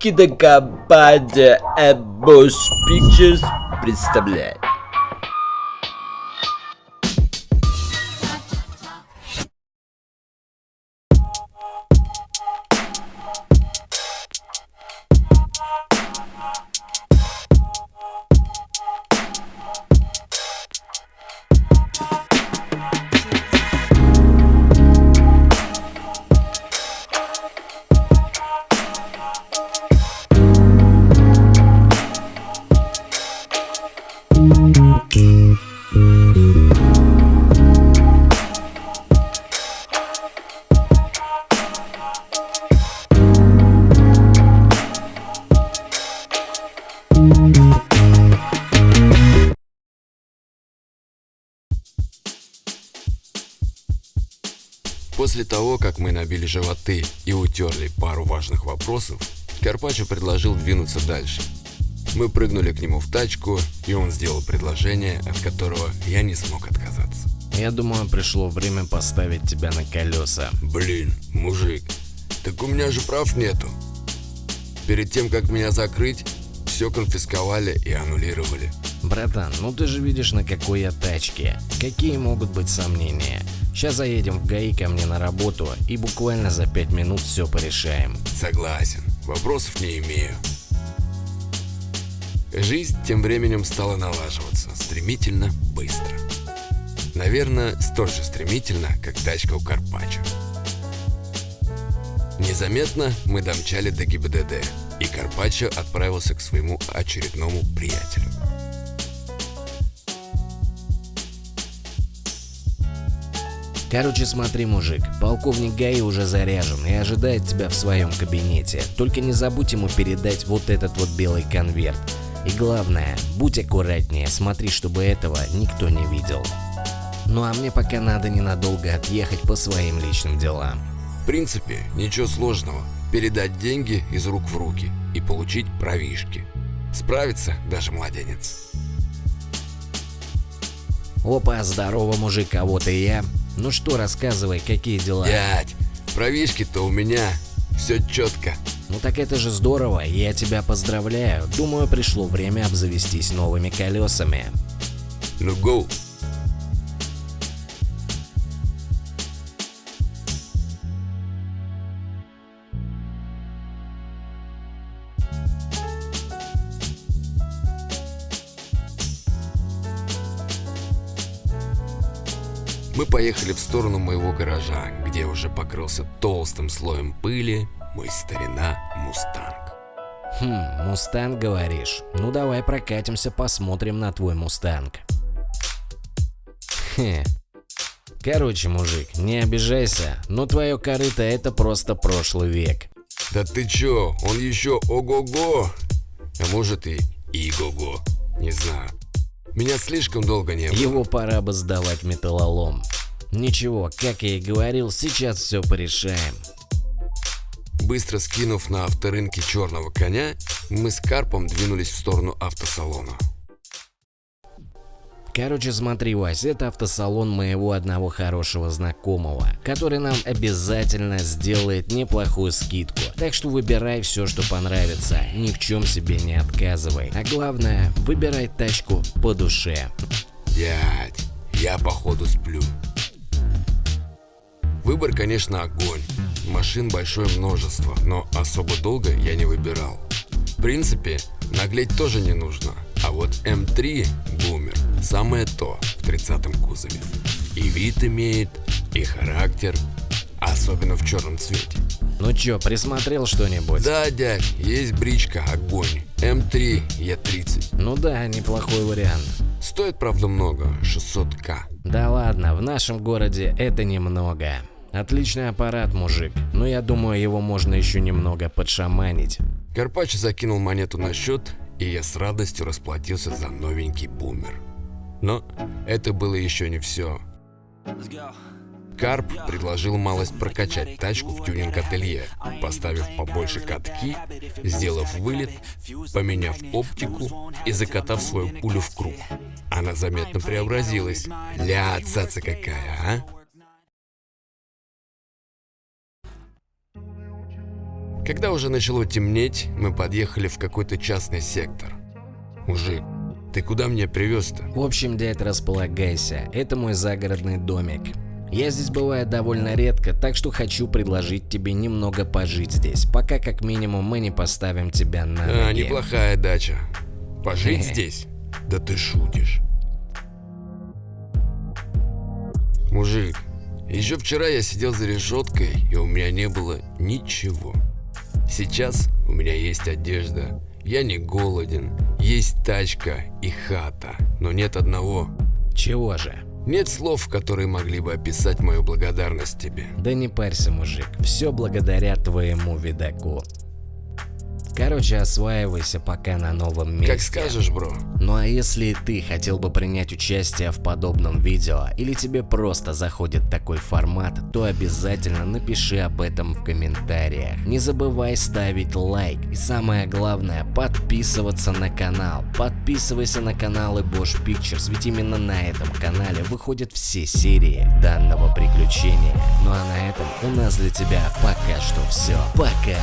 кинокомпания Ambush Pictures представляет. После того, как мы набили животы и утерли пару важных вопросов, Карпаччо предложил двинуться дальше. Мы прыгнули к нему в тачку, и он сделал предложение, от которого я не смог отказаться. Я думаю, пришло время поставить тебя на колеса. Блин, мужик, так у меня же прав нету. Перед тем, как меня закрыть, все конфисковали и аннулировали. Братан, ну ты же видишь, на какой я тачке. Какие могут быть сомнения? Сейчас заедем в ГАИ ко мне на работу и буквально за пять минут все порешаем. Согласен, вопросов не имею. Жизнь тем временем стала налаживаться, стремительно, быстро. Наверное, столь же стремительно, как тачка у Карпаччо. Незаметно мы домчали до ГИБДД, и Карпаччо отправился к своему очередному приятелю. Короче, смотри, мужик, полковник Гаи уже заряжен и ожидает тебя в своем кабинете. Только не забудь ему передать вот этот вот белый конверт. И главное, будь аккуратнее, смотри, чтобы этого никто не видел. Ну а мне пока надо ненадолго отъехать по своим личным делам. В принципе, ничего сложного. Передать деньги из рук в руки и получить правишки. Справится даже младенец. Опа, здорово, мужик, а вот и я. Ну что, рассказывай, какие дела? Дядь, правишки-то у меня. Все четко. Ну так это же здорово, я тебя поздравляю. Думаю, пришло время обзавестись новыми колесами. Ну гоу. Мы поехали в сторону моего гаража, где уже покрылся толстым слоем пыли мой старина Мустанг. Хм, Мустанг говоришь? Ну давай прокатимся, посмотрим на твой Мустанг. Хе. Короче, мужик, не обижайся, но твое корыто это просто прошлый век. Да ты чё, он еще ого-го, а может и иго-го, не знаю. Меня слишком долго не было. Его пора бы сдавать металлолом. Ничего, как я и говорил, сейчас все порешаем. Быстро скинув на авторынке черного коня, мы с Карпом двинулись в сторону автосалона. Короче, смотри, Вась, это автосалон моего одного хорошего знакомого, который нам обязательно сделает неплохую скидку. Так что выбирай все, что понравится, ни в чем себе не отказывай. А главное, выбирай тачку по душе. Дядь, я походу сплю. Выбор, конечно, огонь. Машин большое множество, но особо долго я не выбирал. В принципе, наглеть тоже не нужно. А вот М3 Бумер самое то в 30-м кузове. И вид имеет, и характер, особенно в черном цвете. Ну чё, присмотрел что-нибудь? Да, дядь, есть бричка, огонь. М3 Е30. Ну да, неплохой вариант. Стоит, правда, много, 600к. Да ладно, в нашем городе это немного. Отличный аппарат, мужик, но я думаю, его можно еще немного подшаманить. Карпач закинул монету на счет, и я с радостью расплатился за новенький бумер. Но это было еще не все. Карп предложил малость прокачать тачку в тюнинг-ателье, поставив побольше катки, сделав вылет, поменяв оптику и закатав свою пулю в круг. Она заметно преобразилась. Ля, цаца какая, а? Когда уже начало темнеть, мы подъехали в какой-то частный сектор. Мужик, ты куда меня привез-то? В общем, дядь, располагайся. Это мой загородный домик. Я здесь бываю довольно редко, так что хочу предложить тебе немного пожить здесь, пока как минимум мы не поставим тебя на А, ноги. неплохая дача. Пожить здесь? Да ты шутишь. Мужик, еще вчера я сидел за решеткой, и у меня не было ничего. Сейчас у меня есть одежда, я не голоден, есть тачка и хата, но нет одного. Чего же? Нет слов, которые могли бы описать мою благодарность тебе. Да не парься, мужик, все благодаря твоему видаку. Короче, осваивайся пока на новом месте. Как скажешь, бро. Ну а если ты хотел бы принять участие в подобном видео, или тебе просто заходит такой формат, то обязательно напиши об этом в комментариях. Не забывай ставить лайк и самое главное подписываться на канал. Подписывайся на каналы Bosch Pictures, ведь именно на этом канале выходят все серии данного приключения. Ну а на этом у нас для тебя пока что все. Пока!